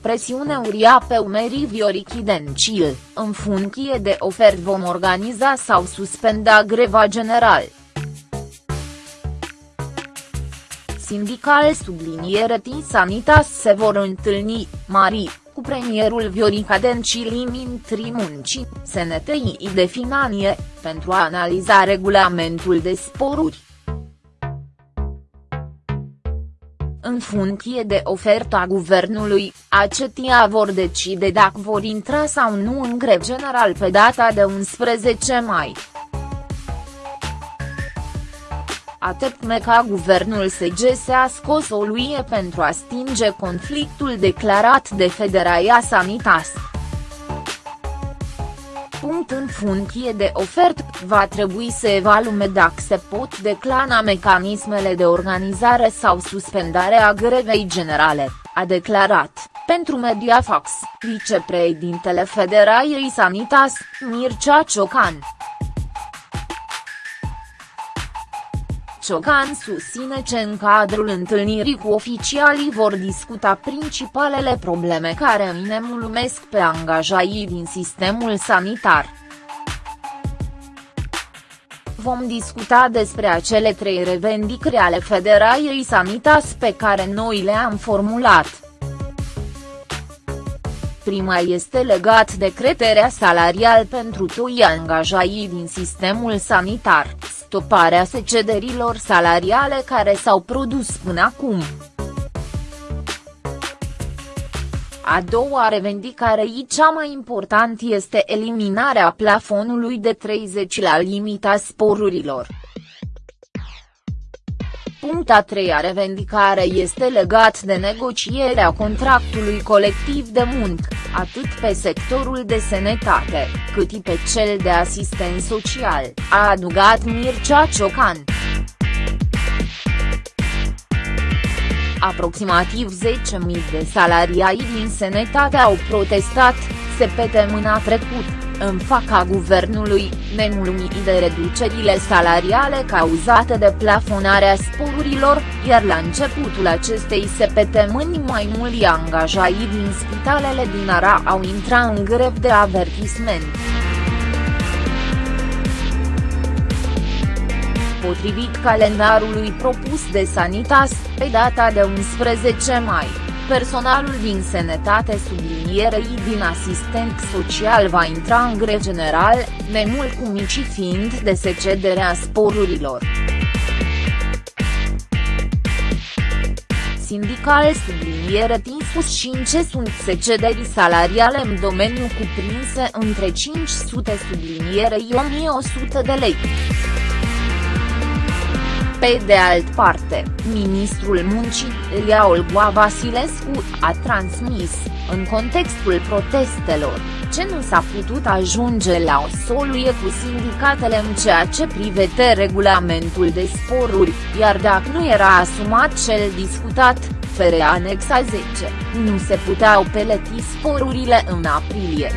presiune uria pe umerii Viorichi Dencil, în funcție de ofert vom organiza sau suspenda greva general. Sindical subliniere Sanitas se vor întâlni, Mari, cu premierul Viorica Dencil Mintri Muncii, SNTI de Finanie, pentru a analiza regulamentul de sporuri. În funcție de oferta guvernului, acetia vor decide dacă vor intra sau nu în grev general pe data de 11 mai. Atât ca guvernul SG a scos o luie pentru a stinge conflictul declarat de Federația Sanitas punct în funcție de ofert, va trebui să evalume dacă se pot declana mecanismele de organizare sau suspendare a grevei generale, a declarat, pentru Mediafax, vicepreședintele Federației Sanitas, Mircea Ciocan. Ciocan susține că în cadrul întâlnirii cu oficialii vor discuta principalele probleme care mulumesc pe angajaii din sistemul sanitar. Vom discuta despre acele trei revendicări ale Federației Sanitas pe care noi le-am formulat. Prima este legat de creterea salarial pentru toți angajaii din sistemul sanitar stoparea secederilor salariale care s-au produs până acum. A doua revendicare și cea mai important este eliminarea plafonului de 30 la limita sporurilor. Puncta treia revendicare este legat de negocierea contractului colectiv de muncă, atât pe sectorul de sănătate, cât și pe cel de asistent social, a adugat Mircea Ciocan. Aproximativ 10.000 de salariați din sănătate au protestat, mâna trecut în faca guvernului, nemulțumit de reducerile salariale cauzate de plafonarea sporurilor, iar la începutul acestei săptămâni mai mulți angajați din spitalele din Ara au intrat în grev de avertisment. Potrivit calendarului propus de Sanitas, pe data de 11 mai personalul din sănătate sublinierei din asistent social va intra în gre general, nemult cu mici fiind de secederea sporurilor. Sindical subliniere Tinsus și în ce sunt secederi salariale în domeniu cuprinse între 500 sublinierei 1100 de lei. Pe de alt parte, ministrul muncii, Elia Olgoa Vasilescu, a transmis, în contextul protestelor, ce nu s-a putut ajunge la o soluție cu sindicatele în ceea ce privește regulamentul de sporuri, iar dacă nu era asumat cel discutat, fere anexa 10, nu se puteau peleti sporurile în aprilie.